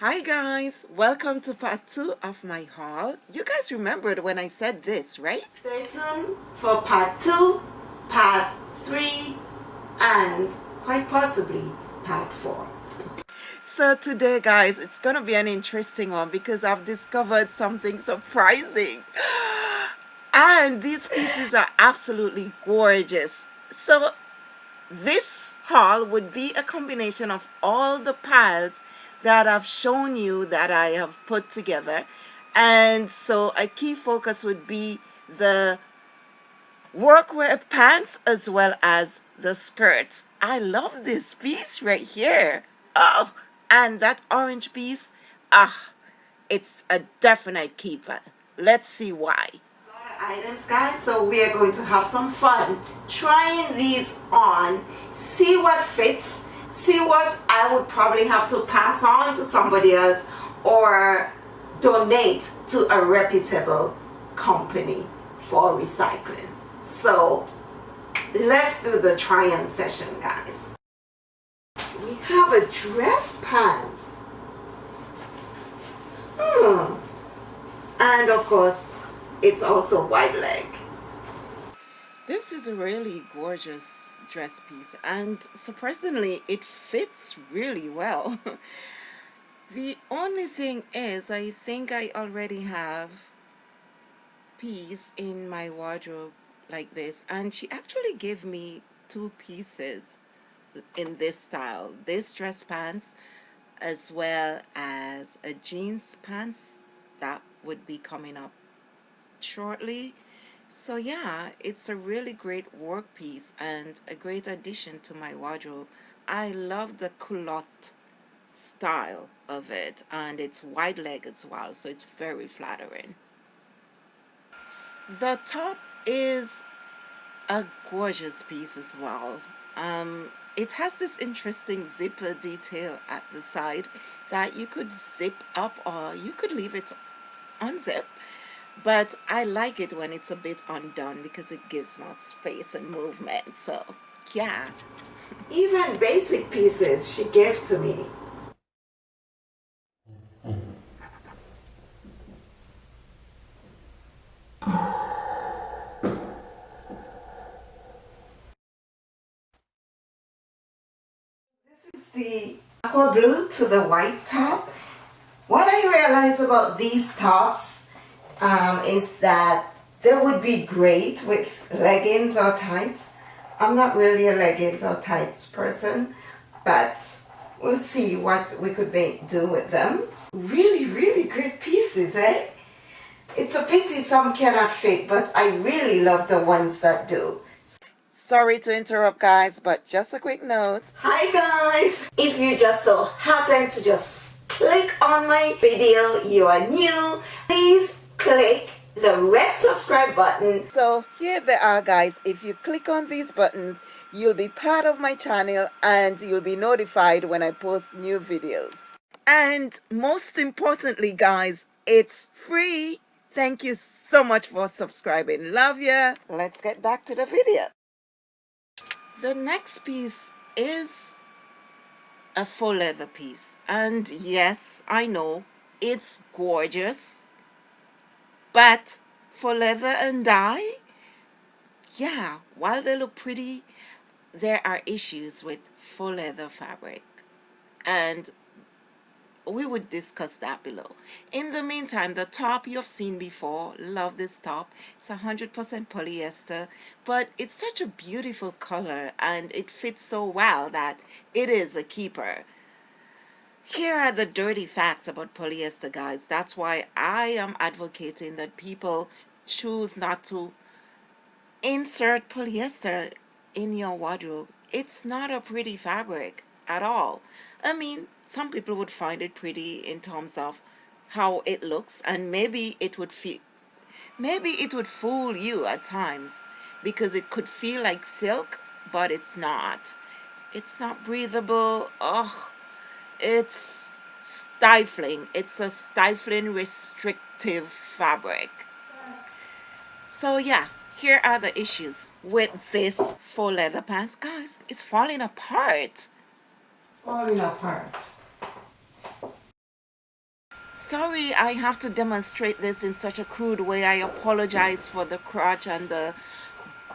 Hi guys, welcome to part 2 of my haul. You guys remembered when I said this, right? Stay tuned for part 2, part 3 and quite possibly part 4. So today guys, it's gonna be an interesting one because I've discovered something surprising. And these pieces are absolutely gorgeous. So this haul would be a combination of all the piles that I've shown you that I have put together. And so a key focus would be the workwear pants as well as the skirts. I love this piece right here. Oh and that orange piece ah it's a definite keeper. Let's see why. Items guys so we are going to have some fun trying these on see what fits see what I would probably have to pass on to somebody else or donate to a reputable company for recycling. So let's do the try-on session guys. We have a dress pants. Hmm. And of course, it's also wide leg. This is a really gorgeous dress piece and surprisingly it fits really well. the only thing is I think I already have piece in my wardrobe like this and she actually gave me two pieces in this style. This dress pants as well as a jeans pants that would be coming up shortly so yeah, it's a really great work piece and a great addition to my wardrobe. I love the culotte style of it and it's wide leg as well so it's very flattering. The top is a gorgeous piece as well. Um, it has this interesting zipper detail at the side that you could zip up or you could leave it unzip but I like it when it's a bit undone because it gives more space and movement so yeah. Even basic pieces she gave to me. This is the aqua blue to the white top. What I realize about these tops um, is that they would be great with leggings or tights. I'm not really a leggings or tights person, but we'll see what we could make do with them. Really, really great pieces, eh? It's a pity some cannot fit, but I really love the ones that do. Sorry to interrupt guys, but just a quick note. Hi guys! If you just so happen to just click on my video, you are new, please click the red subscribe button. So here they are guys. If you click on these buttons, you'll be part of my channel and you'll be notified when I post new videos. And most importantly guys, it's free. Thank you so much for subscribing. Love ya. Let's get back to the video. The next piece is a faux leather piece. And yes, I know, it's gorgeous but faux leather and dye, yeah, while they look pretty, there are issues with faux leather fabric. And we would discuss that below. In the meantime, the top you've seen before, love this top. It's 100% polyester, but it's such a beautiful color and it fits so well that it is a keeper. Here are the dirty facts about polyester, guys. That's why I am advocating that people choose not to insert polyester in your wardrobe. It's not a pretty fabric at all. I mean, some people would find it pretty in terms of how it looks and maybe it would feel maybe it would fool you at times because it could feel like silk but it's not it's not breathable oh it's stifling. It's a stifling restrictive fabric. So yeah here are the issues with this faux leather pants. Guys it's falling apart. Falling apart. Sorry I have to demonstrate this in such a crude way. I apologize for the crotch and the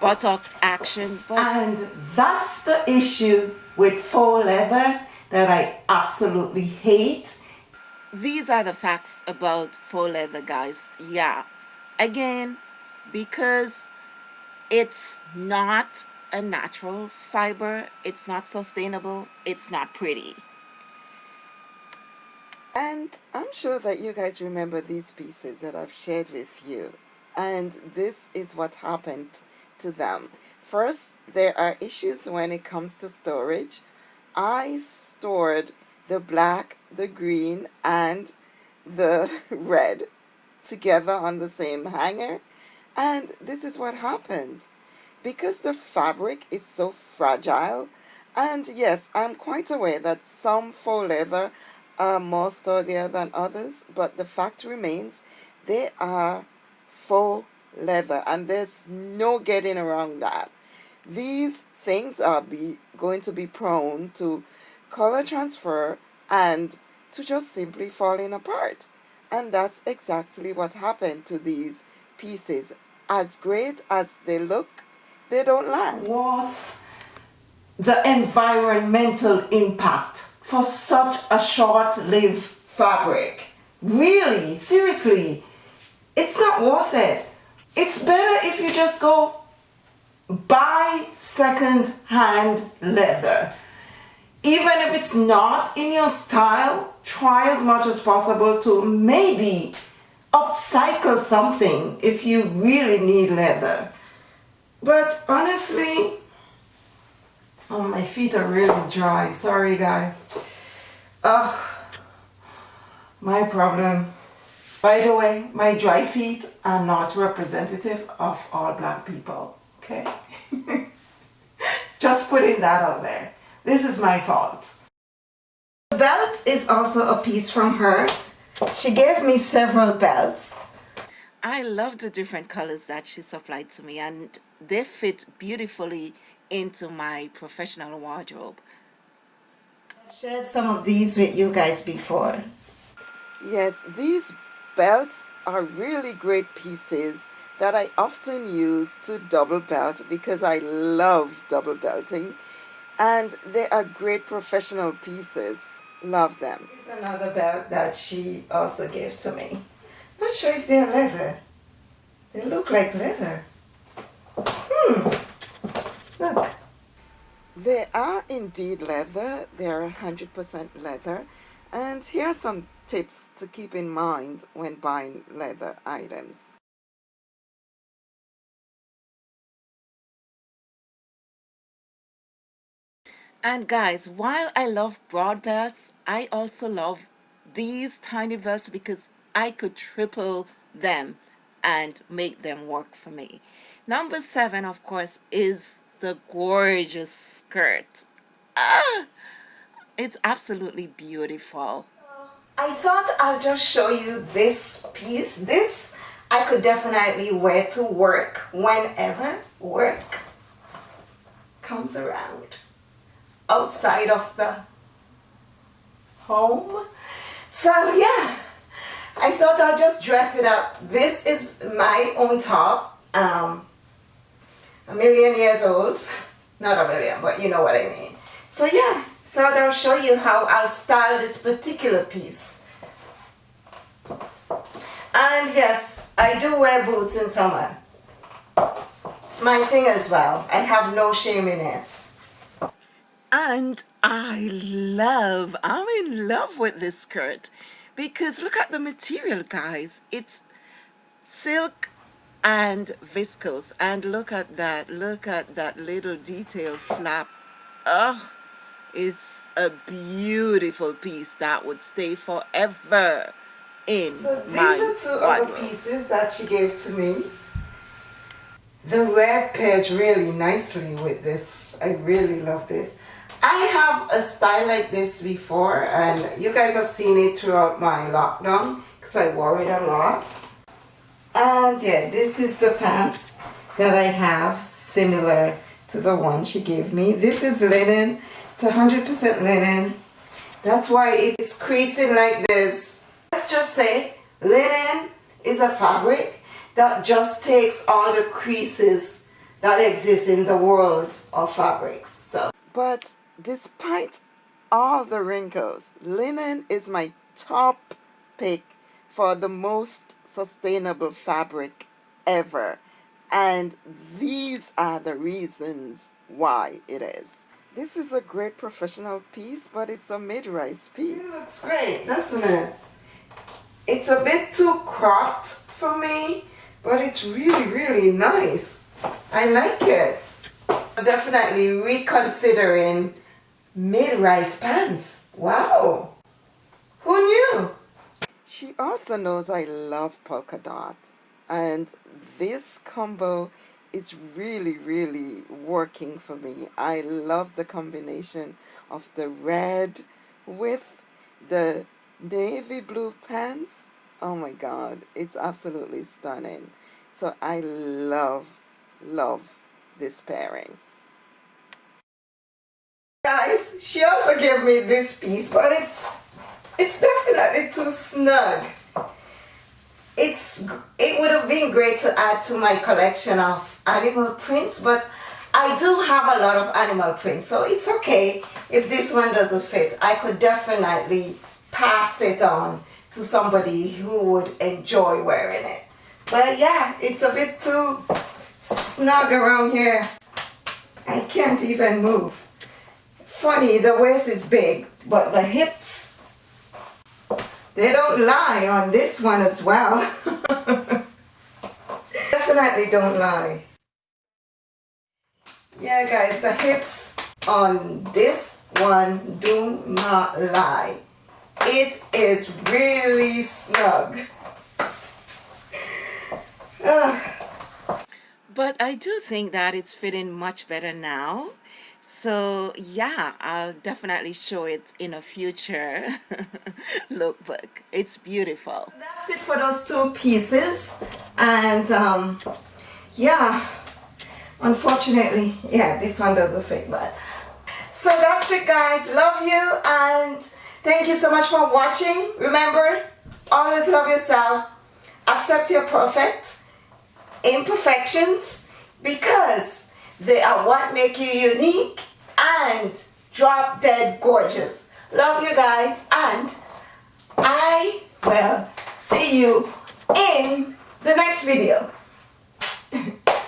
buttocks action but and that's the issue with faux leather that I absolutely hate. These are the facts about faux leather guys. Yeah. Again because it's not a natural fiber it's not sustainable it's not pretty. And I'm sure that you guys remember these pieces that I've shared with you. And this is what happened to them. First there are issues when it comes to storage I stored the black the green and the red together on the same hanger and this is what happened. Because the fabric is so fragile and yes I'm quite aware that some faux leather are more sturdier than others but the fact remains they are faux leather and there's no getting around that these things are be going to be prone to color transfer and to just simply falling apart. And that's exactly what happened to these pieces. As great as they look they don't last. What the environmental impact for such a short-lived fabric. Really? Seriously? It's not worth it. It's better if you just go buy second-hand leather. Even if it's not in your style try as much as possible to maybe upcycle something if you really need leather. But honestly oh my feet are really dry. Sorry guys. Oh my problem. By the way my dry feet are not representative of all black people okay just putting that out there this is my fault. The belt is also a piece from her. She gave me several belts. I love the different colors that she supplied to me and they fit beautifully into my professional wardrobe. I've shared some of these with you guys before. Yes, these belts are really great pieces that I often use to double belt because I love double belting. And they are great professional pieces. Love them. Here's another belt that she also gave to me. Not sure if they're leather. They look like leather. Hmm. Look. They are indeed leather. They're 100% leather. And here are some tips to keep in mind when buying leather items And guys, while I love broad belts, I also love these tiny belts because I could triple them and make them work for me. Number seven, of course, is the gorgeous skirt. Ah, it's absolutely beautiful. I thought I'll just show you this piece. This I could definitely wear to work whenever work comes around outside of the home. So yeah, I thought I'll just dress it up. This is my own top, um, a million years old. Not a million, but you know what I mean. So yeah, thought I'll show you how I'll style this particular piece. And yes, I do wear boots in summer. It's my thing as well. I have no shame in it and I love I'm in love with this skirt because look at the material guys. It's silk and viscose. And look at that look at that little detail flap. Oh it's a beautiful piece that would stay forever in so these are two other pieces that she gave to me. The red pairs really nicely with this. I really love this I have a style like this before and you guys have seen it throughout my lockdown because I wore it a lot. And yeah, this is the pants that I have similar to the one she gave me. This is linen. It's 100% linen. That's why it's creasing like this. let's just say linen is a fabric that just takes all the creases that exist in the world of fabrics. So, But despite all the wrinkles, linen is my top pick for the most sustainable fabric ever. And these are the reasons why it is. This is a great professional piece, but it's a mid-rise piece. It looks great, doesn't it? It's a bit too cropped for me, but it's really, really nice. I like it. I'm Definitely reconsidering mid-rise pants. Wow. Who knew? She also knows I love polka dot. And this combo is really, really working for me. I love the combination of the red with the navy blue pants. Oh my God, it's absolutely stunning. So I love, love this pairing. Guys, she also gave me this piece, but it's it's definitely too snug. It's it would have been great to add to my collection of animal prints, but I do have a lot of animal prints, so it's okay if this one doesn't fit. I could definitely pass it on to somebody who would enjoy wearing it. But yeah, it's a bit too snug around here. I can't even move. Funny, the waist is big, but the hips, they don't lie on this one as well. Definitely don't lie. Yeah guys, the hips on this one do not lie. It is really snug. But I do think that it's fitting much better now. So yeah, I'll definitely show it in a future lookbook. It's beautiful. That's it for those two pieces. And um, yeah, unfortunately, yeah, this one doesn't fit, but so that's it guys. Love you and thank you so much for watching. Remember, always love yourself. Accept your perfect imperfections because they are what make you unique and drop dead gorgeous. Love you guys and I will see you in the next video.